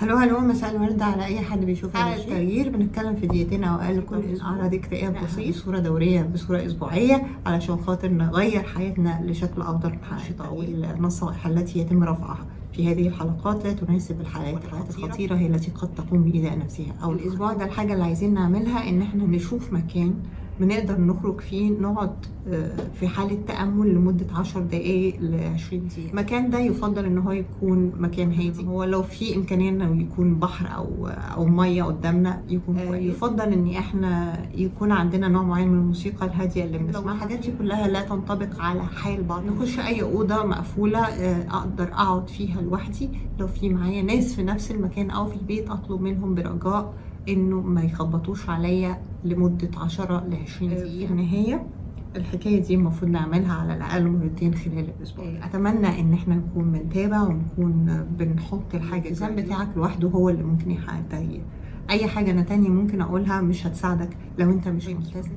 هلو هلو مساء الورد على أي حد بيشوف التغيير. بنتكلم في دقيقتين أو أقل. كل أعراض اكتئاب بسيط بصوره دورية بصورة أسبوعية علشان خاطر نغير حياتنا لشكل أفضل. طويل النصائح التي يتم رفعها في هذه الحلقات لا تناسب الحالات الحالات الخطيرة هي التي قد تقوم بإيذاء نفسها. أو الأسبوع ده الحاجة اللي عايزين نعملها إن إحنا نشوف مكان بنقدر نخرج فيه نقعد في حالة تأمل لمدة 10 دقايق ل 20 دقيقة. المكان ده يفضل إن هو يكون مكان هادي. هو لو في إمكانية إنه يكون بحر أو أو مية قدامنا يكون كويس. يفضل إن إحنا يكون عندنا نوع معين من الموسيقى الهادية اللي بنسمعها. الحاجات دي كلها لا تنطبق على حال بعض. نخش أي أوضة مقفولة أقدر أقعد فيها لوحدي. لو في معايا ناس في نفس المكان أو في البيت أطلب منهم برجاء إنه ما يخبطوش عليا لمدة 10 ل 20 دقيقة في النهاية الحكاية دي المفروض نعملها على الأقل مرتين خلال الأسبوع. أتمنى إن إحنا نكون بنتابع ونكون بنحط الحاجة الالتزام بتاعك لوحده هو اللي ممكن يحقق التغيير أي حاجة أنا تانية ممكن أقولها مش هتساعدك لو أنت مش ملتزم.